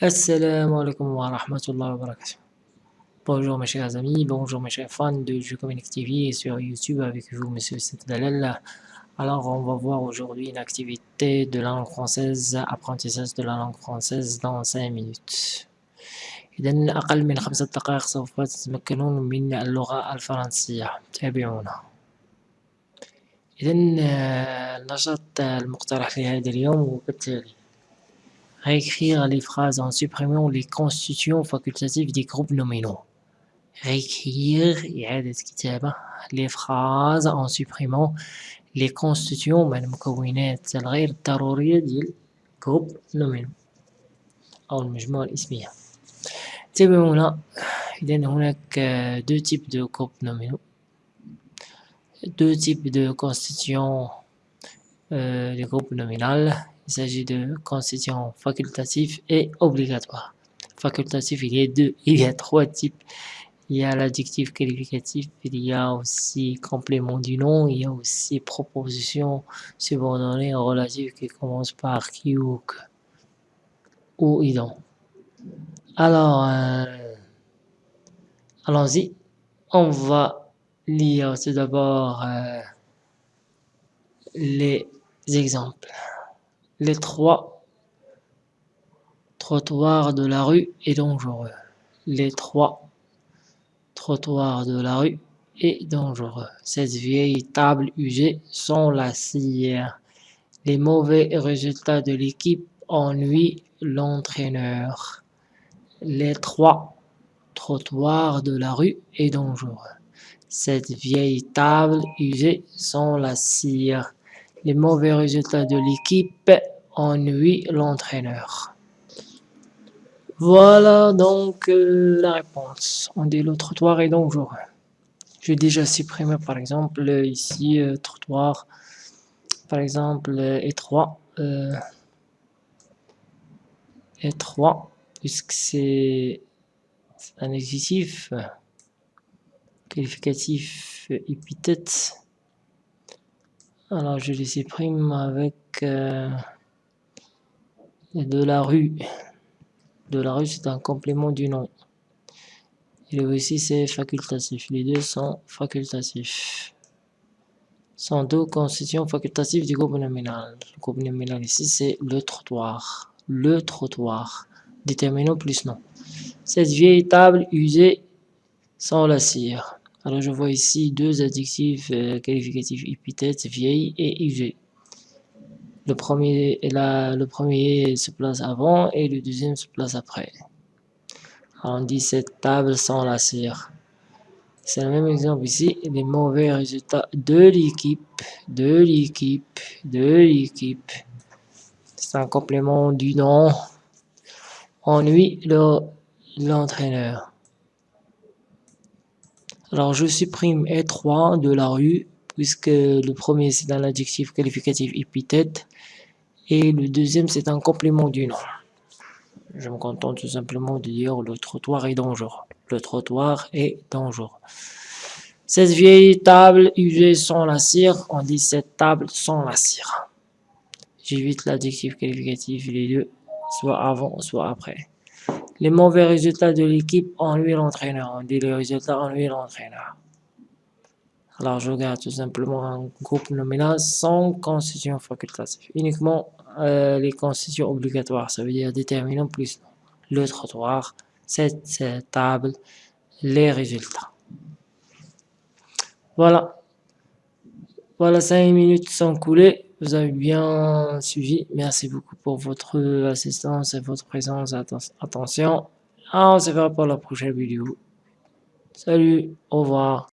Assalamu alaikum wa rahmatullahi wa barakatuh. Bonjour mes chers amis, bonjour mes chers fans de Jeux Communique TV et sur YouTube avec vous Monsieur Dalal. Alors on va voir aujourd'hui une activité de la langue française, apprentissage de la langue française dans 5 minutes. إذا أقل من خمسة دقائق سوف تتمكنون من اللغة الفرنسية تابعونا إذا النشاط المقترح لهذا اليوم هو كالتالي Réécrire les phrases en supprimant les constituants facultatifs des groupes nominaux. Réécrire إعادة كتابة les phrases en supprimant les constituants من المكونات الغير ضرورية ديال groupe nominaux أو المجموعة الاسمية. انتبهوا إذا هناك deux types de groupes nominaux deux types de constituants euh, des groupes nominaux il s'agit de constituants facultatifs et obligatoires. Facultatif, il y a deux, il y a trois types. Il y a l'adjectif qualificatif, il y a aussi complément du nom, il y a aussi proposition subordonnée relative qui commence par qui ou que ou ident. Alors, euh, allons-y. On va lire tout d'abord euh, les exemples les trois trottoirs de la rue est dangereux. Les trois trottoirs de la rue est dangereux. Cette vieille table usée sans la cire. Les mauvais résultats de l'équipe ennuient l'entraîneur. Les trois trottoirs de la rue est dangereux. Cette vieille table usée sans la cire. Les mauvais résultats de l'équipe ennuient l'entraîneur. Voilà donc euh, la réponse. On dit le trottoir est dangereux. J'ai déjà supprimé par exemple ici euh, trottoir, par exemple euh, étroit, étroit, puisque c'est un adjectif qualificatif épithète alors je les supprime avec euh, de la rue. De la rue c'est un complément du nom. Et aussi c'est facultatif. Les deux sont facultatifs. Sont deux constitutions facultatives du groupe nominal. Le groupe nominal ici c'est le trottoir. Le trottoir. Déterminant plus nom. Cette vieille table usée sans la cire. Alors je vois ici deux adjectifs euh, qualificatifs épithètes, vieille et usée. Le premier, le premier se place avant et le deuxième se place après. on dit cette table sans la cire. C'est le même exemple ici, les mauvais résultats de l'équipe, de l'équipe, de l'équipe. C'est un complément du nom. Ennuie l'entraîneur. Alors je supprime étroit de la rue, puisque le premier c'est un adjectif qualificatif épithète, et le deuxième c'est un complément du nom. Je me contente tout simplement de dire le trottoir est dangereux. Le trottoir est dangereux. Cette vieille table usée sans la cire, on dit cette table sans la cire. J'évite l'adjectif qualificatif, les deux, soit avant, soit après. Les mauvais résultats de l'équipe ennuient l'entraîneur. On dit les résultats ennuient l'entraîneur. Alors je garde tout simplement un groupe nominal sans constitution facultative. Uniquement euh, les constitutions obligatoires, ça veut dire déterminant plus le trottoir, cette table, les résultats. Voilà. Voilà, 5 minutes sont coulées. Vous avez bien suivi. Merci beaucoup pour votre assistance et votre présence. Attention. Ah, on se verra pour la prochaine vidéo. Salut, au revoir.